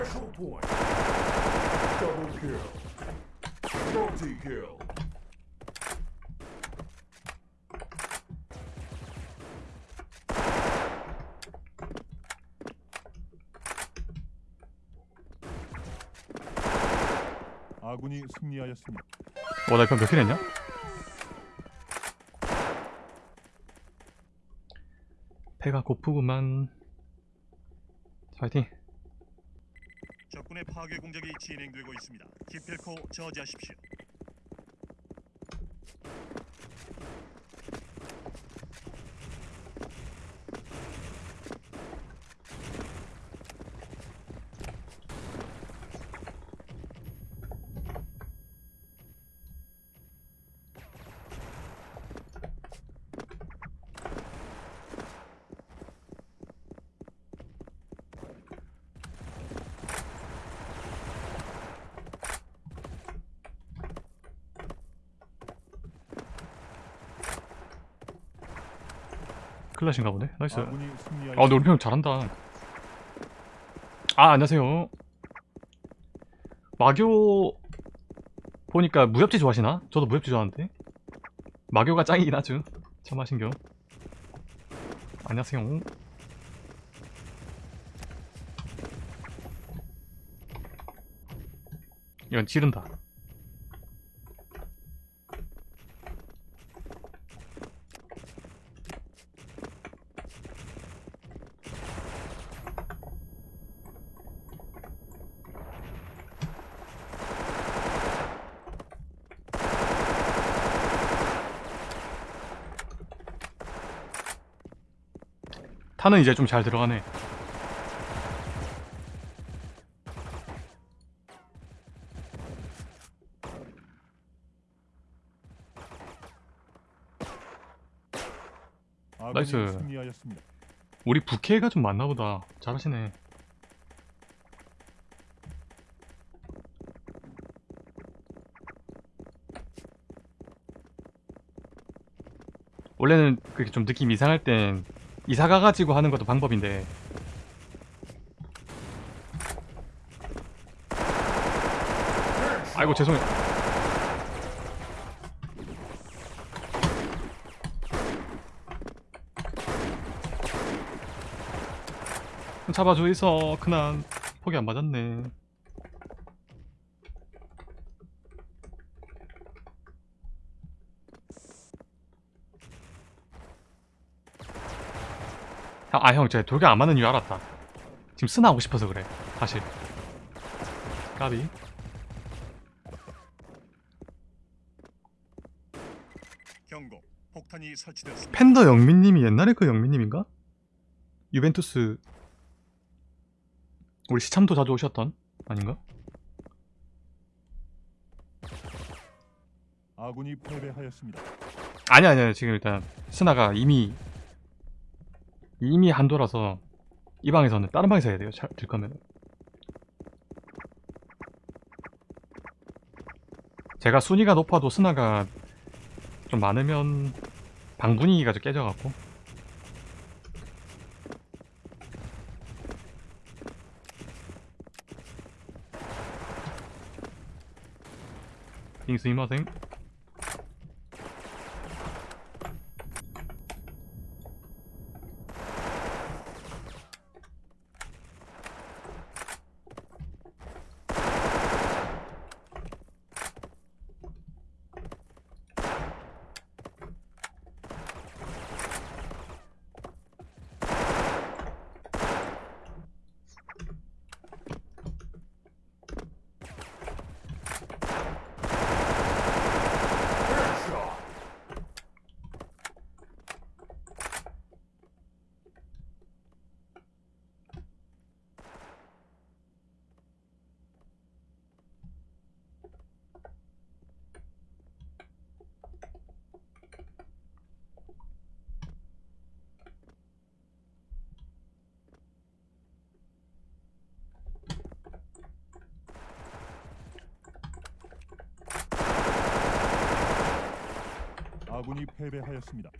Special point. Double kill. Multi kill. 아군이 승리하였습니다. 어, 나 이편 몇킬 했냐? 배가 고프구만. 파이팅. 파괴 공작이 진행되고 있습니다. 기필코 저지하십시오. 클라신가 보네. nice. 승리하였습니다. 아, 근데 우리 편 잘한다. 아, 안녕하세요. 마교 보니까 무협지 좋아하시나? 저도 무협지 좋아하는데. 마교가 짱이긴 하죠. 참 하신겨. 안녕하세요. 이건 찌른다. 탄은 이제 좀 잘 들어가네. 나이스. 우리 부캐가 좀 많나 보다. 잘하시네. 원래는 그렇게 좀 느낌 이상할 땐 이사 가가지고 하는 것도 방법인데. 아이고 죄송해요. 잡아줘 있어 그난 폭이 안 맞았네 아 형 제가 돌격 안 맞는 이유 알았다 지금 쓰나 하고 싶어서 그래 사실 까비 경고. 폭탄이 설치되었습니다. 팬더 영민님이 옛날에 그 영민님인가? 유벤투스 우리 시참도 자주 오셨던 아닌가? 아군이 패배하였습니다. 아니 아니요 지금 일단 스나가 이미 이미 한도라서 이 방에서는 다른 방에서 해야 돼요 잘, 들 거면 제가 순위가 높아도 스나가 좀 많으면 방 분위기가 좀 깨져갖고. 빙스 이마생 아군이 패배하였습니다.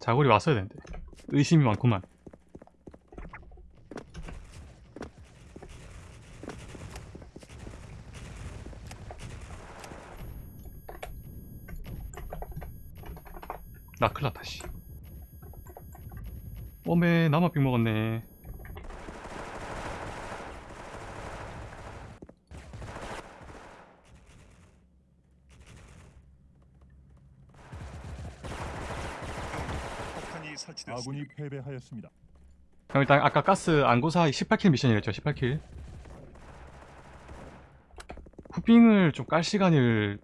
자골이 왔어야 되는데 의심이 많구만 나 큰일났다 씨 오메 나만 빅 먹었네 폭탄이 설치되었습니다. 아군이 패배하였습니다. 그럼 일단 아까 가스 안고사 18킬 미션이랬죠 18킬? 후빙을 좀 깔 시간을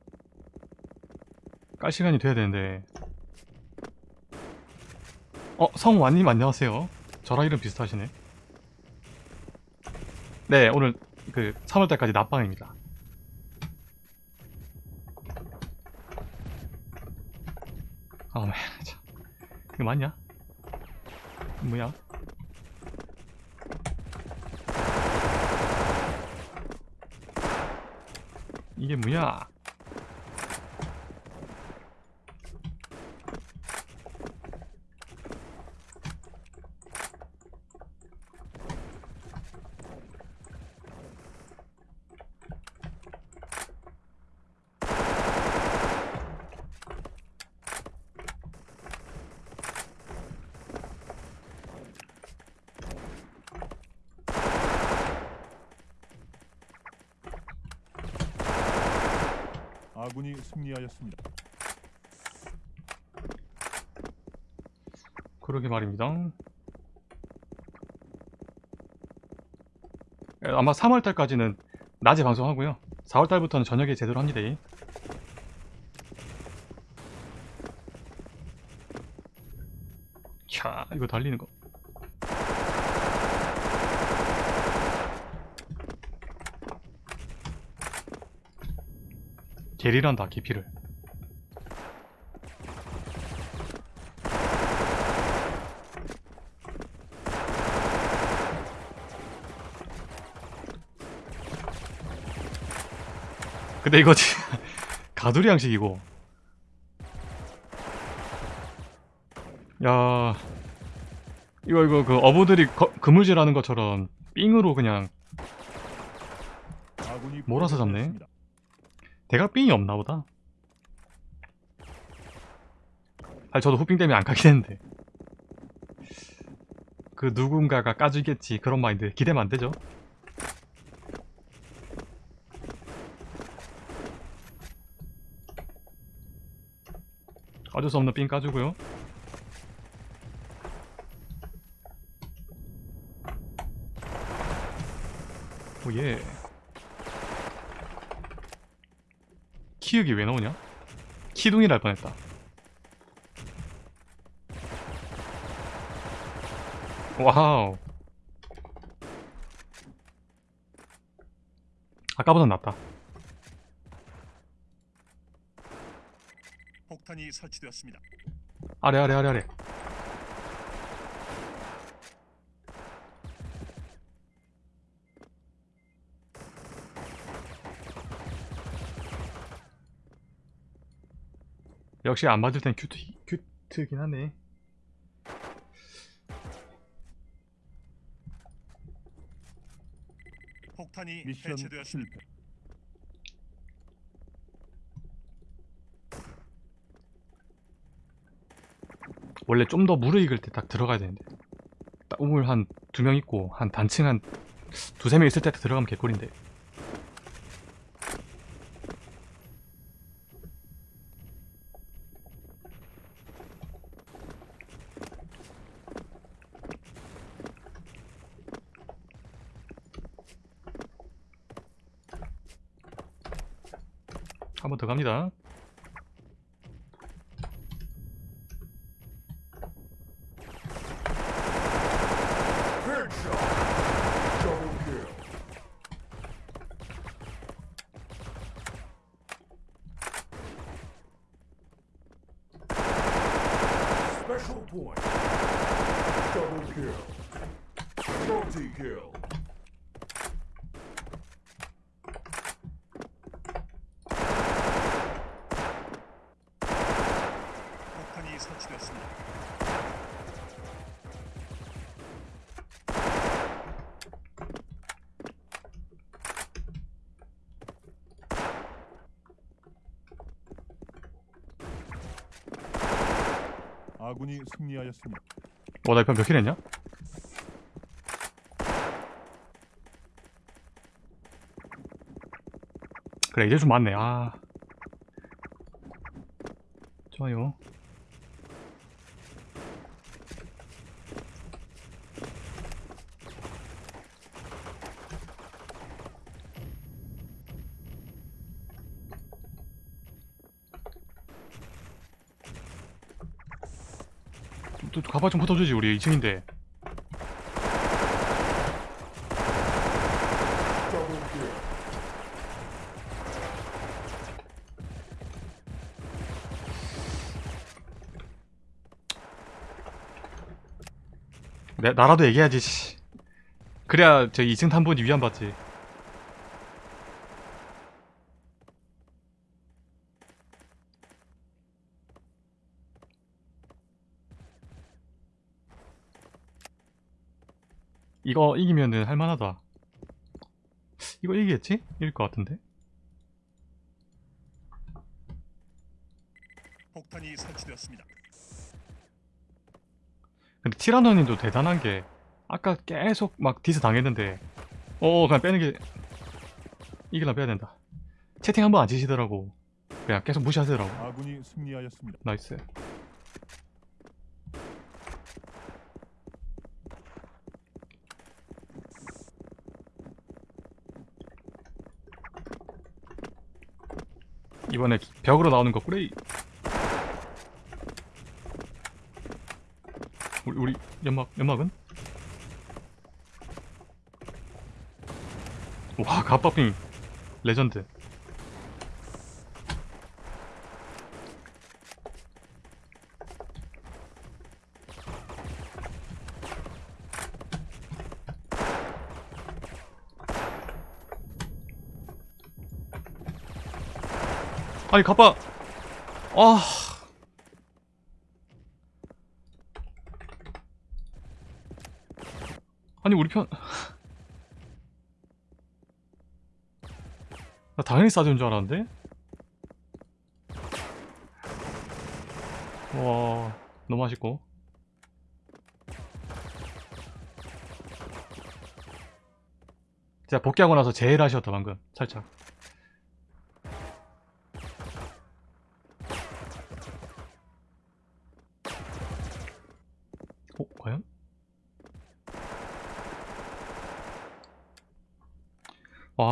깔 시간이 돼야 되는데. 어 성완님 안녕하세요. 저랑 이름 비슷하시네. 네 오늘 그 3월달까지 낮방입니다. 아맨 참. 이거 맞냐? 뭐야? 이게 뭐야? 아군이 승리하였습니다. 그러게 말입니다. 에, 아마 3월달까지는 낮에 방송하고요. 4월달부터는 저녁에 제대로 합니다. 캬, 이거 달리는 거. 게리란다, 기피를. 근데 이거 지- 가두리 양식이고 야 이거 이거 그 어부들이 거- 그물질하는 것처럼 삥으로 그냥 몰아서 잡네. 삥이 없나 보다. 아니 저도 후빙 때문에 안 가긴 했는데. 그 누군가가 까주겠지 그런 마인드 기대면 안 되죠. 어쩔 수 없는 삥 까주고요. 오예 키읔이 왜 나오냐? 키둥이 날 뻔했다 와우 아까보단 낫다 폭탄이 설치되었습니다. 아래 아래 아래 아래 역시 안 맞을 땐 큐트, 큐트긴 하네 폭탄이 해체되었습니다. 실패. 원래 좀 더 무르익을 때 딱 들어가야 되는데 딱 우물 한 두 명 있고 한 단층 한 두세 명 있을 때 들어가면 개꿀인데 한번더 갑니다 Headshot. Double kill. Special point. Double kill. Multi-kill. 폭탄이 설치되었습니다. 아군이 승리하였습니다. 어, 나 이편 몇킬 했냐? 그래, 이제 좀 많네. 아. 좋아요. 가방 좀 붙어주지 우리 2층인데 Double kill. 내, 나라도 얘기해야지 씨. 그래야 저 2층 탐본이 위안 받지 이거 이기면은 할만하다 이거 이기겠지? 이길 것 같은데 폭탄이 설치되었습니다. 근데 티라노님도 대단한 게 아까 계속 막 디스 당했는데 어 그냥 빼는 게 이길라 빼야 된다 채팅 한 번 안 치시더라고 그냥 계속 무시하시더라고 아군이 승리하였습니다. nice 이번에 벽으로 나오는 거 꾸레이. 우리, 우리 연막 연막은? 와 갑밥빙. 레전드 아니 가빠. 아. 아니 우리 편. 나 당연히 싸준 줄 알았는데? 와 너무 맛있고. 제가 복귀하고 나서 제일 아쉬웠다 방금. 살짝 어, 과연?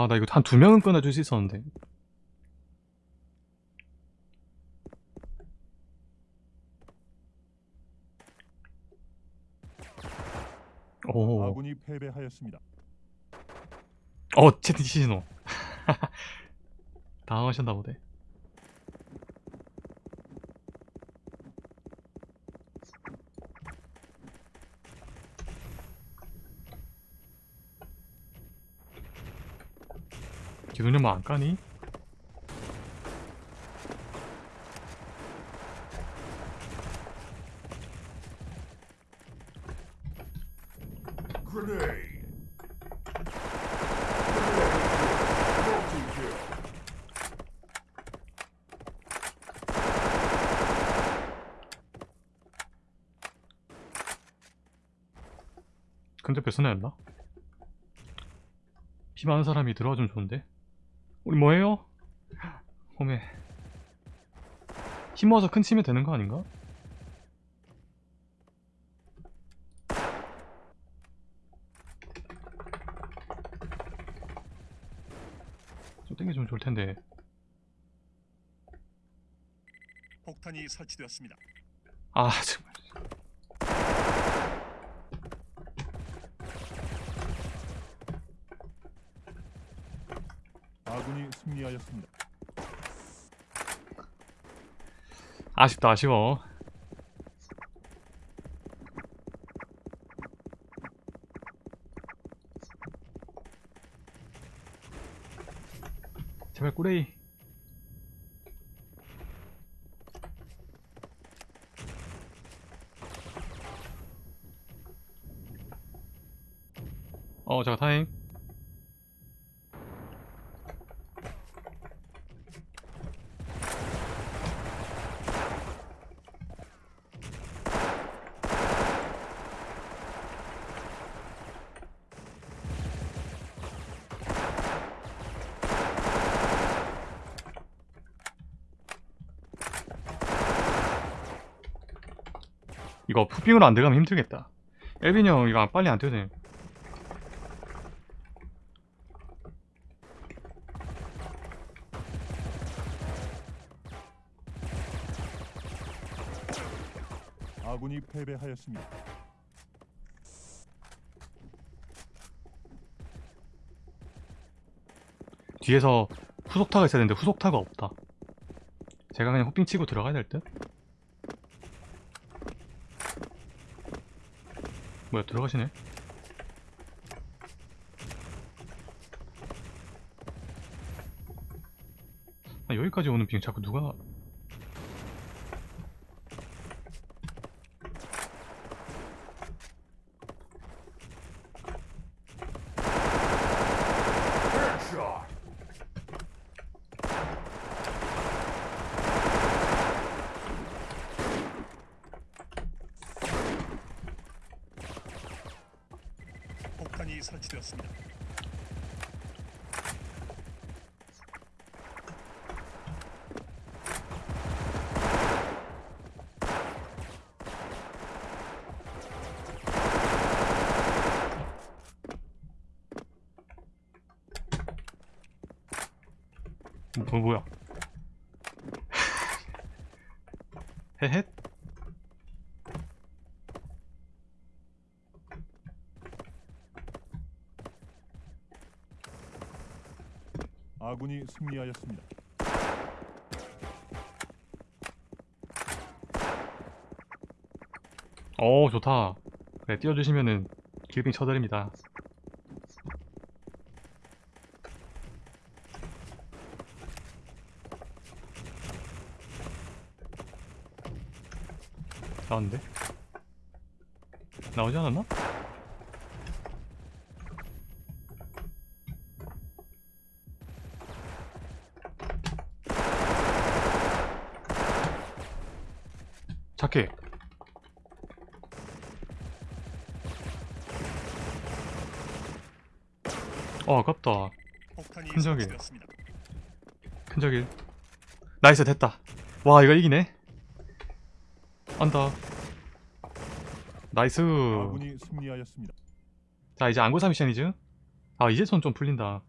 와, 나 이거 한 두 명은 끊어줄 수 있었는데. 오, 아군이 패배하였습니다. 어, 채팅 치시노. 당황하셨나 보네. 기둥님만 안 까니? 근데 뺏어내었나? 피 많은 사람이 들어와 주면 좋은데? 우리 뭐해요? 홈에 힘 모아서 큰 치면 되는 거 아닌가? 좀 땡겨주면 좋을 텐데 폭탄이 설치되었습니다. 아 정말 아군이 승리하였습니다. 아쉽다 아쉬워. 제발 꾸레이. 어 잠깐 타임 이거 푸빙으로 안 들어가면 힘들겠다 엘빈 형 이거 빨리 안 되네 아군이 패배하였습니다. 뒤에서 후속타가 있어야 되는데 후속타가 없다 제가 그냥 호핑 치고 들어가야 될 듯? 뭐야 들어가시네. 아, 여기까지 오는 빙 자꾸 누가 Headshot. 폭탄이 설치되었습니다. 뭐 뭐야? 헤헷? 아군이 승리하였습니다. 어 좋다. 그래 띄워주시면은 길빙 쳐드립니다 나왔는데? 나오지 않았나? 착해 어 아깝다. 설치되었습니다. 큰적일 nice 됐다 와 이거 이기네 안다 nice. 아군이 승리하였습니다. 자 이제 안고사 미션이죠? 아 이제 손 좀 풀린다